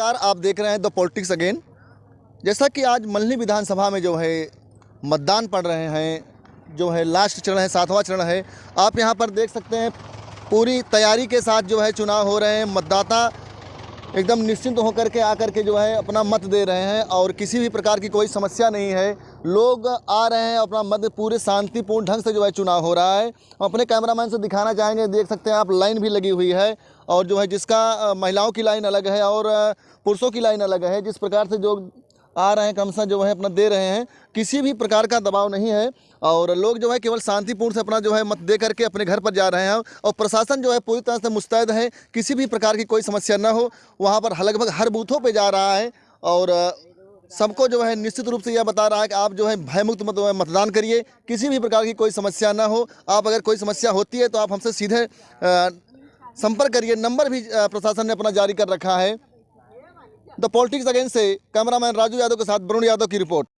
नमस्कार, आप देख रहे हैं द पॉलिटिक्स अगेन। जैसा कि आज मल्ली विधानसभा में जो है मतदान पड़ रहे हैं, जो है लास्ट चरण है, सातवां चरण है, आप यहाँ पर देख सकते हैं पूरी तैयारी के साथ जो है चुनाव हो रहे हैं, मतदाता एकदम निश्चिंत होकर के आकर के जो है अपना मत दे रहे हैं और किसी भी प्रकार की कोई समस्या नहीं है। लोग आ रहे हैं अपना मत पूरे शांतिपूर्ण ढंग से जो है चुनाव हो रहा है। अपने कैमरामैन से दिखाना चाहेंगे, देख सकते हैं आप, लाइन भी लगी हुई है और जो है जिसका महिलाओं की लाइन अलग है और पुरुषों की लाइन अलग है, जिस प्रकार से जो आ रहे हैं कमसा जो है अपना दे रहे हैं। किसी भी प्रकार का दबाव नहीं है और लोग जो है केवल शांतिपूर्ण से अपना जो है मत दे करके अपने घर पर जा रहे हैं और प्रशासन जो है पूरी तरह से मुस्तैद है। किसी भी प्रकार की कोई समस्या ना हो, वहाँ पर लगभग हर बूथों पर जा रहा है और सबको जो है निश्चित रूप से यह बता रहा है कि आप जो है भयमुक्त मत, मतदान करिए। किसी भी प्रकार की कोई समस्या ना हो, आप अगर कोई समस्या होती है तो आप हमसे सीधे संपर्क करिए। नंबर भी प्रशासन ने अपना जारी कर रखा है। द पॉलिटिक्स अगेंस्ट से कैमरामैन राजू यादव के साथ वरुण यादव की रिपोर्ट।